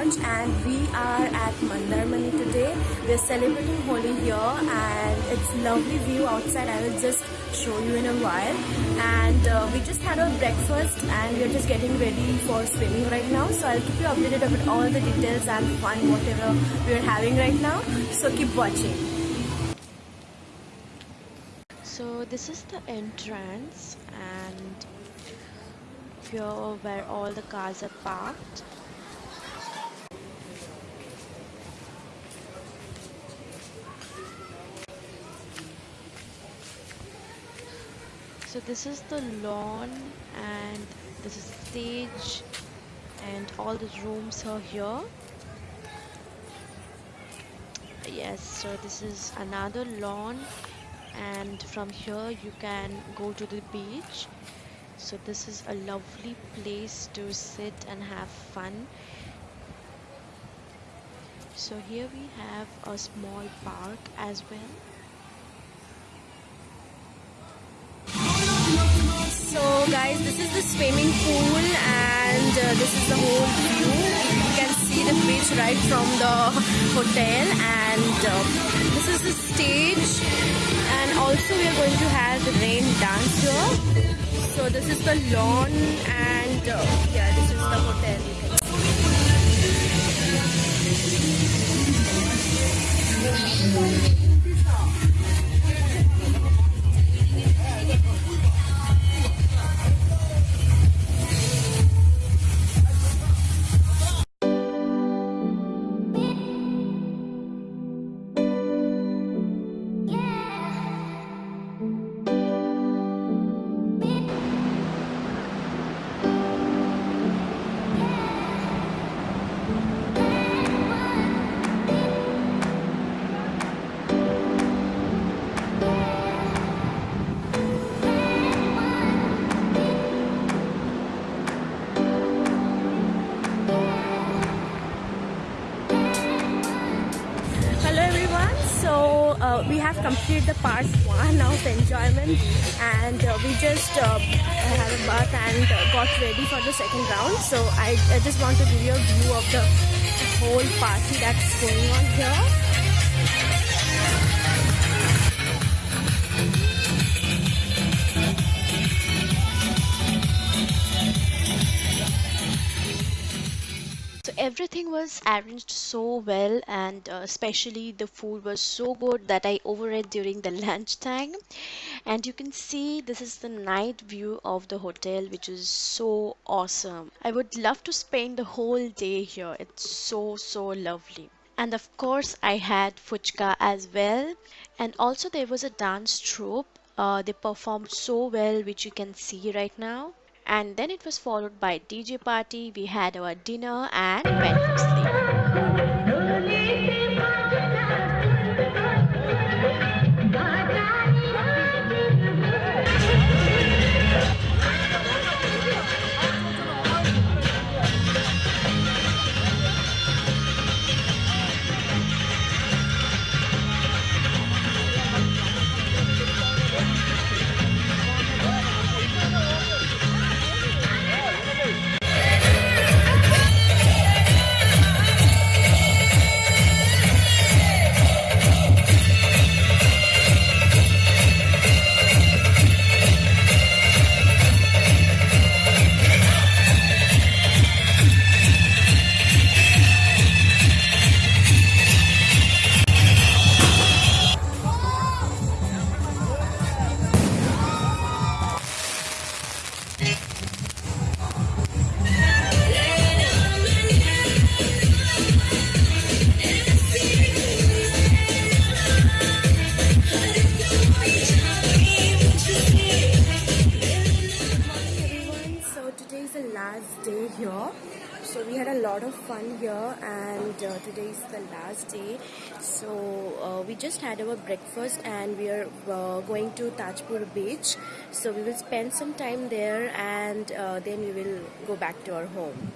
And we are at Mandarmani today. We're celebrating Holi here and it's lovely view outside. I will just show you in a while. And uh, we just had our breakfast and we're just getting ready for swimming right now. So I'll keep you updated about all the details and fun whatever we're having right now. So keep watching. So this is the entrance and here where all the cars are parked So this is the lawn and this is the stage and all the rooms are here. Yes, so this is another lawn and from here you can go to the beach. So this is a lovely place to sit and have fun. So here we have a small park as well. Guys, this is the swimming pool and uh, this is the whole view. You can see the beach right from the hotel and uh, this is the stage and also we are going to have the rain dance here. So this is the lawn and uh, yeah, this is the hotel. Uh, we have completed the part one of enjoyment and uh, we just uh, had a bath and uh, got ready for the second round. So I, I just want to give you a view of the whole party that's going on here everything was arranged so well and uh, especially the food was so good that I overate during the lunch time and you can see this is the night view of the hotel which is so awesome. I would love to spend the whole day here. It's so so lovely. And of course I had fuchka as well. And also there was a dance troupe. Uh, they performed so well which you can see right now and then it was followed by DJ party. We had our dinner and went for sleep. So we had a lot of fun here and uh, today is the last day. So uh, we just had our breakfast and we are uh, going to Tajpur beach. So we will spend some time there and uh, then we will go back to our home